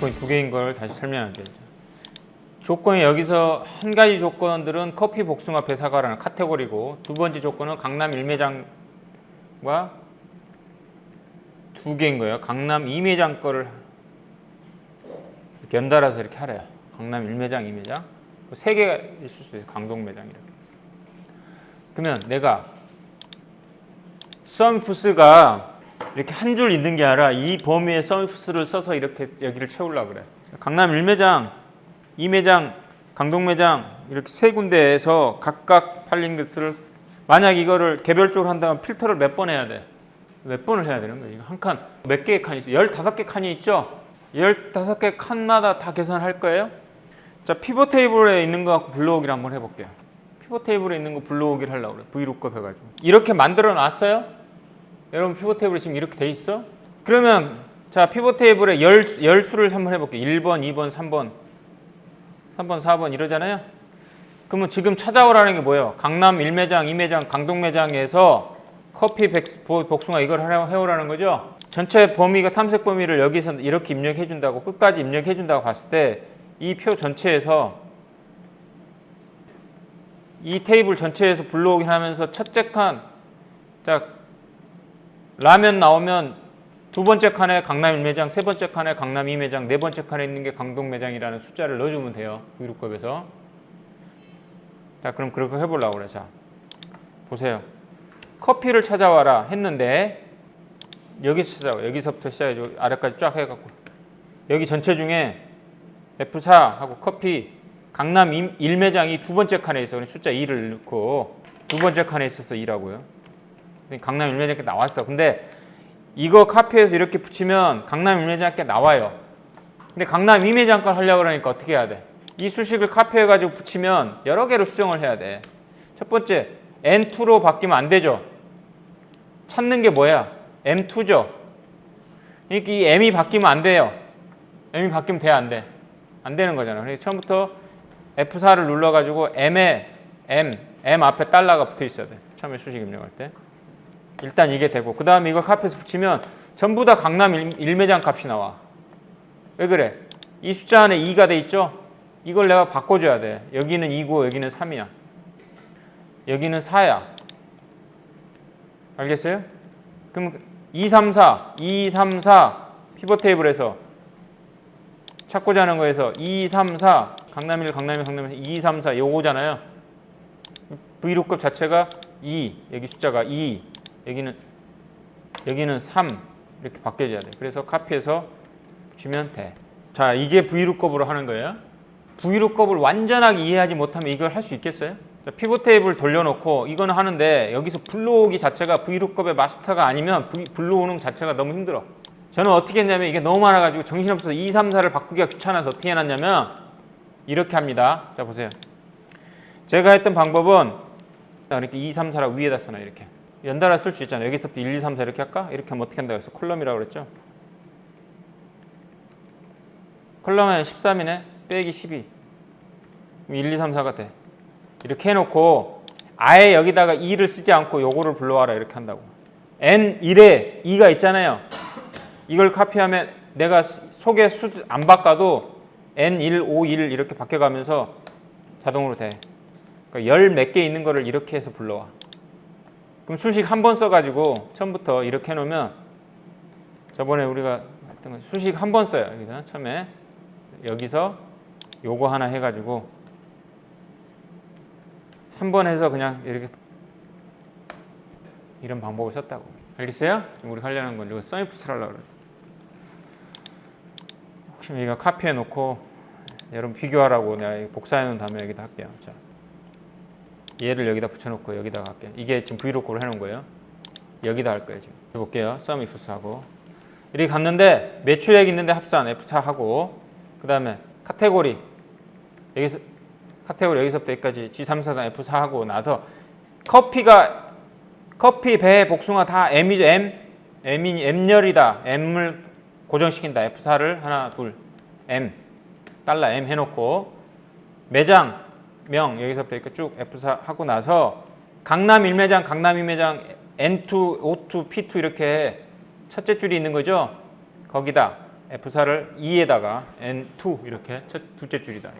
조건이 두 개인 걸 다시 설명할게요. 조건이 여기서 한 가지 조건들은 커피 복숭아 배사과라는 카테고리고 두 번째 조건은 강남 일매장과 두 개인 거예요. 강남 이매장 거를 이렇게 연달아서 이렇게 하래요. 강남 일매장, 이매장 세 개가 있을 수 있어요. 강동 매장 이렇게. 그러면 내가 서미푸스가 이렇게 한 줄 있는 게 아니라 이 범위에 서미푸스를 써서 이렇게 여기를 채우려고 그래. 강남 1매장, 2매장, 강동 매장 이렇게 세 군데에서 각각 팔린 것을 만약 이거를 개별적으로 한다면 필터를 몇 번 해야 돼? 몇 번을 해야 되는 거예요? 이거 한 칸, 몇 개의 칸이 있어요? 15개 칸이 있죠? 15개 칸마다 다 계산할 거예요? 자, 피벗 테이블에 있는 거 갖고 불러오기를 한번 해볼게요. 피벗 테이블에 있는 거 불러오기를 하려고 그래. 브이룩업 해가지고. 이렇게 만들어 놨어요? 여러분 피벗 테이블이 지금 이렇게 돼 있어? 그러면 자 피벗 테이블에 열, 열 수를 한번 해볼게요. 1번, 2번, 3번, 3번, 4번 이러잖아요. 그러면 지금 찾아오라는 게 뭐예요? 강남 1매장, 2매장, 강동 매장에서 커피 백, 보- 복숭아 이걸 해오라는 거죠. 전체 범위가 탐색 범위를 여기서 이렇게 입력해 준다고 끝까지 입력해 준다고 봤을 때 이 표 전체에서 이 테이블 전체에서 불러오긴 하면서 첫째 칸, 자 라면 나오면 두 번째 칸에 강남 1매장, 세 번째 칸에 강남 2매장, 네 번째 칸에 있는 게 강동 매장이라는 숫자를 넣어주면 돼요. 위로급에서. 자, 그럼 그렇게 해보려고 그래. 자, 보세요. 커피를 찾아와라 했는데 여기서 찾아와. 여기서부터 시작해서 아래까지 쫙 해갖고 여기 전체 중에 F4 하고 커피 강남 1매장이 두 번째 칸에 있어. 숫자 2를 넣고 두 번째 칸에 있어서 2라고요. 강남 1매장께 나왔어. 근데 이거 카페에서 이렇게 붙이면 강남 1매장께 나와요. 근데 강남 2매장 걸 하려고 그러니까 어떻게 해야 돼? 이 수식을 카페에 가지고 붙이면 여러 개로 수정을 해야 돼. 첫 번째 N2로 바뀌면 안 되죠. 찾는 게 뭐야? M2죠. 그러니까 이 M이 바뀌면 안 돼요. M이 바뀌면 돼, 안 돼? 안 되는 거잖아. 그래서 처음부터 F4를 눌러가지고 M에 M, M 앞에 달러가 붙어 있어야 돼. 처음에 수식 입력할 때. 일단 이게 되고 그 다음에 이걸 카페에서 붙이면 전부 다 강남 일- 일매장 값이 나와. 왜 그래? 이 숫자 안에 2가 돼 있죠? 이걸 내가 바꿔줘야 돼. 여기는 2고 여기는 3이야. 여기는 4야. 알겠어요? 그럼 2, 3, 4, 2, 3, 4 피벗 테이블에서 찾고자 하는 거에서 2, 3, 4 강남 1, 강남 2, 강남 2, 2 3, 4 요거잖아요. 브이로급 자체가 2, 여기 숫자가 2, 여기는 여기는 3 이렇게 바뀌어져야 돼. 그래서 카피해서 붙이면 돼. 자, 이게 브이룩업으로 하는 거예요. 브이룩업을 완전하게 이해하지 못하면 이걸 할 수 있겠어요? 자, 피벗 테이블 돌려놓고 이거는 하는데 여기서 불러오기 자체가 브이룩업의 마스터가 아니면 브이- 불러오는 자체가 너무 힘들어. 저는 어떻게 했냐면 이게 너무 많아가지고 정신없어서 2, 3, 4를 바꾸기가 귀찮아서 어떻게 해놨냐면 이렇게 합니다. 자, 보세요. 제가 했던 방법은 이렇게 2, 3, 4라 위에다 써놔 이렇게. 연달아 쓸 수 있잖아요. 여기서부터 1, 2, 3, 4 이렇게 할까? 이렇게 하면 어떻게 한다고 그랬어? 콜럼이라고 그랬죠? 콜럼은 13이네. 빼기 12. 그럼 1, 2, 3, 4가 돼. 이렇게 해놓고 아예 여기다가 2를 쓰지 않고 요거를 불러와라 이렇게 한다고. N1에 2가 있잖아요. 이걸 카피하면 내가 속에 수 안 바꿔도 N1, 5, 1 이렇게 바뀌어가면서 자동으로 돼. 그러니까 열 몇 개 있는 거를 이렇게 해서 불러와. 그럼 수식 한 번 써가지고 처음부터 이렇게 해놓으면 저번에 우리가 했던 거 수식 한 번 써요. 여기다 처음에 여기서 요거 하나 해가지고 한 번 해서 그냥 이렇게 이런 방법을 썼다고. 알겠어요? 지금 우리 하려는 건 이거 써미프스를 하려고 그래. 혹시 이거 카피해 놓고 여러분 비교하라고 내가 복사해 놓은 다음에 여기다 할게요. 자. 얘를 여기다 붙여놓고 여기다 할게요. 이게 지금 브이로그로 해놓은 거예요. 여기다 할 거예요 지금. 해볼게요. 썸이프스 하고 이렇게 갔는데 매출액 있는데 합산 F4 하고 그 다음에 카테고리 여기서 카테고리 여기서부터 여기까지 G3사단 F4 하고 나서 커피가 커피, 배, 복숭아 다 M이죠 M M이 M열이다 M을 고정시킨다 F4를 하나 둘 M 달러 M 해놓고 매장 명 여기서부터 이렇게 쭉 F4 하고 나서 강남 1매장, 강남 2매장 N2, O2, P2 이렇게 첫째 줄이 있는 거죠. 거기다 F4를 2에다가 N2 이렇게 첫 둘째 줄이다.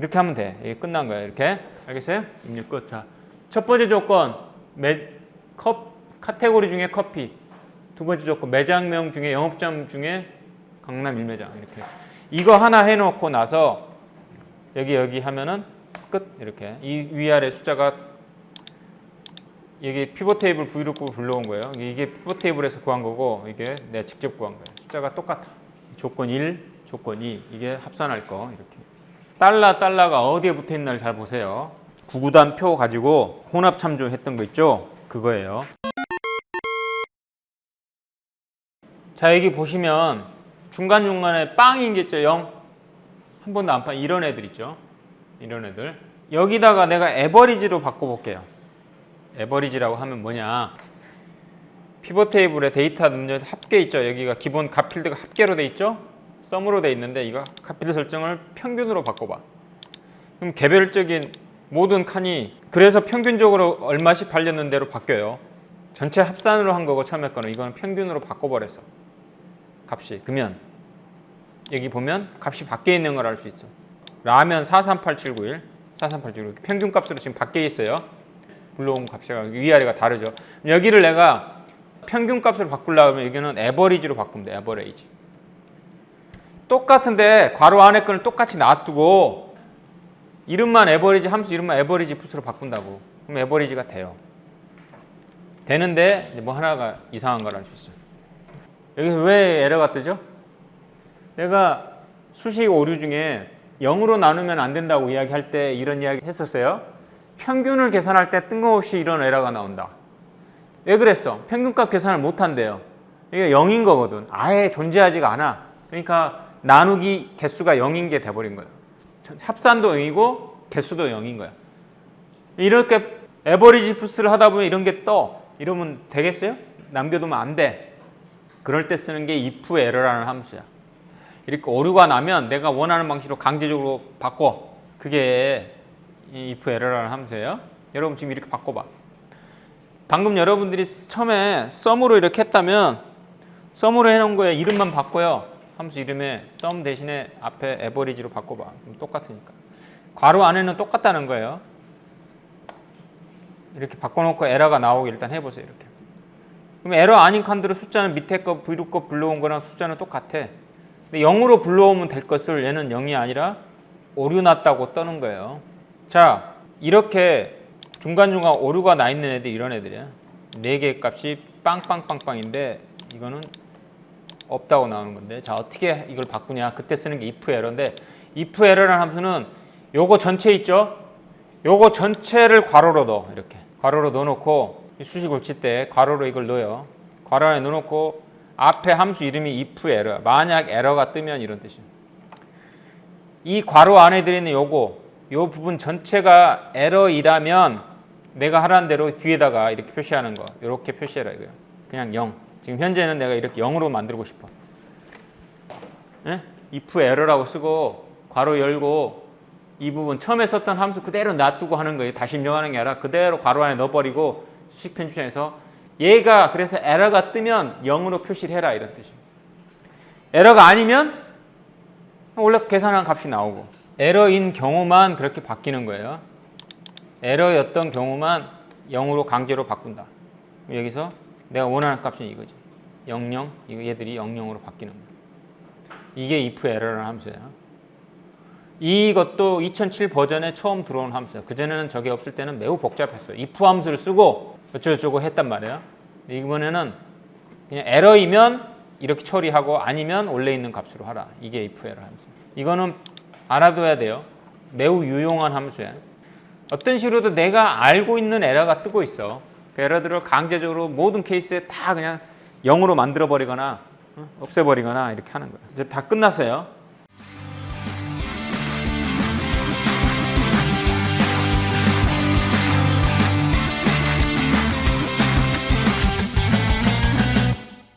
이렇게 하면 돼. 이게 끝난 거야. 이렇게. 알겠어요? 입력 끝. 자, 첫 번째 조건 매, 컵, 카테고리 중에 커피. 두 번째 조건 매장명 중에 영업점 중에 강남 일매장 이렇게. 이거 하나 해놓고 나서 여기 여기 하면은 끝 이렇게. 이 위아래 숫자가 이게 피벗 테이블 브이로그 불러온 거예요. 이게 피벗 테이블에서 구한 거고 이게 내가 직접 구한 거예요. 숫자가 똑같아. 조건 1, 조건 2 이게 합산할 거 이렇게. 달러 달러가 어디에 붙어 있나를 잘 보세요. 구구단 표 가지고 혼합 참조했던 거 있죠? 그거예요. 자 여기 보시면 중간 중간에 빵인 게 있죠? 0. 한 번도 안 판 이런 애들 있죠? 이런 애들. 여기다가 내가 AVERAGE로 바꿔볼게요. AVERAGE라고 하면 뭐냐? pivot table에 데이터 넣는 합계 있죠? 여기가 기본 값 필드가 합계로 돼 있죠? SUM으로 돼 있는데 이거 값 필드 설정을 평균으로 바꿔봐. 그럼 개별적인 모든 칸이 그래서 평균적으로 얼마씩 팔렸는 데로 바뀌어요. 전체 합산으로 한 거고 처음에 거는 이거는 평균으로 바꿔버렸어. 값이. 그러면 여기 보면 값이 밖에 있는 걸 알 수 있어. 라면 438791, 438791 평균 값으로 지금 밖에 있어요. 불러온 값이 위아래가 다르죠. 여기를 내가 평균 값으로 바꾸려면 여기는 에버리지로 돼. 에버레이지. 똑같은데 괄호 안에 거는 똑같이 놔두고 이름만 에버리지 함수 이름만 에버리지 풋으로 바꾼다고. 그럼 에버리지가 돼요. 되는데 뭐 하나가 이상한 걸 알 수 있어요. 여기서 왜 에러가 뜨죠? 내가 수식 오류 중에 0으로 나누면 안 된다고 이야기할 때 이런 이야기 했었어요. 평균을 계산할 때 뜬금없이 이런 에러가 나온다. 왜 그랬어? 평균값 계산을 못 한대요. 이게 0인 거거든. 아예 존재하지가 않아. 그러니까 나누기 개수가 0인 게 돼버린 거예요. 합산도 0이고 개수도 0인 거야. 이렇게 에버리지 푸스를 하다 보면 이런 게 떠. 이러면 되겠어요? 남겨두면 안 돼. 그럴 때 쓰는 게 if error라는 함수야. 이렇게 오류가 나면 내가 원하는 방식으로 강제적으로 바꿔. 그게 이 if error라는 함수예요. 여러분 지금 이렇게 바꿔봐. 방금 여러분들이 처음에 썸으로 이렇게 했다면 썸으로 해놓은 거에 이름만 바꿔요. 함수 이름에 썸 대신에 앞에 에버리지로 바꿔봐. 똑같으니까. 괄호 안에는 똑같다는 거예요. 이렇게 바꿔놓고 에러가 나오게 일단 해보세요. 이렇게. 그럼 에러 아닌 칸들은 숫자는 밑에 거, 위로 거 불러온 거랑 숫자는 똑같아. 근데 0으로 불러오면 될 것을 얘는 0이 아니라 오류 났다고 떠는 거예요. 자, 이렇게 중간중간 오류가 나 있는 애들 이런 애들이야. 4개의 값이 빵빵빵빵인데 이거는 없다고 나오는 건데. 자 어떻게 이걸 바꾸냐? 그때 쓰는 게 if 에러인데 if 에러라는 함수는 요거 전체 있죠? 요거 전체를 괄호로 넣어 이렇게. 괄호로 넣어놓고 이 수식을 칠 때 괄호로 이걸 넣어요. 괄호 안에 넣어놓고 앞에 함수 이름이 if 에러 만약 에러가 뜨면 이런 뜻이에요 이 괄호 안에 들어있는 요거 요 부분 전체가 에러이라면 내가 하라는 대로 뒤에다가 이렇게 표시하는 거 이렇게 표시해라 이거예요 그냥 0 지금 현재는 내가 이렇게 0으로 만들고 싶어. 예? if error라고 쓰고 괄호 열고 이 부분 처음에 썼던 함수 그대로 놔두고 하는 거예요. 다시 입력하는 게 아니라 그대로 괄호 안에 넣어버리고 수식 편집장에서 얘가 그래서 에러가 뜨면 0으로 표시를 해라 이런 뜻이에요. 에러가 아니면 원래 계산한 값이 나오고 에러인 경우만 그렇게 바뀌는 거예요. 에러였던 경우만 0으로 강제로 바꾼다. 여기서 내가 원하는 값은 이거지. 00, 이거 얘들이 00으로 바뀌는 거야. 이게 if error라는 함수야. 이것도 2007 버전에 처음 들어온 함수야. 그전에는 저게 없을 때는 매우 복잡했어요. if 함수를 쓰고 어쩌고저쩌고 했단 말이야. 이번에는 그냥 에러이면 이렇게 처리하고 아니면 원래 있는 값으로 하라. 이게 if error 함수. 이거는 알아둬야 돼요. 매우 유용한 함수야. 어떤 식으로도 내가 알고 있는 에러가 뜨고 있어. 그 에러들을 강제적으로 모든 케이스에 다 그냥 0으로 만들어 버리거나 없애버리거나 이렇게 하는 거예요. 이제 다 끝났어요.